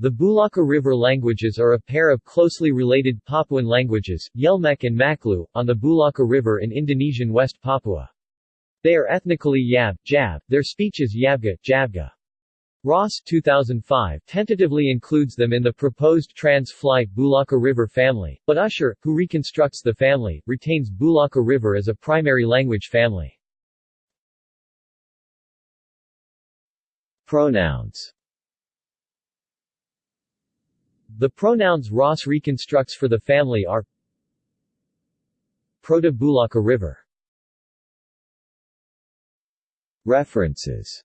The Bulaka River languages are a pair of closely related Papuan languages, Yelmek and Maklew, on the Bulaka River in Indonesian West Papua. They are ethnically Yab, Jab, their speech is Yabga, Jabga. Ross 2005 tentatively includes them in the proposed trans-fly Bulaka River family, but Usher, who reconstructs the family, retains Bulaka River as a primary language family. Pronouns The pronouns Ross reconstructs for the family are Proto-Bulaka River. References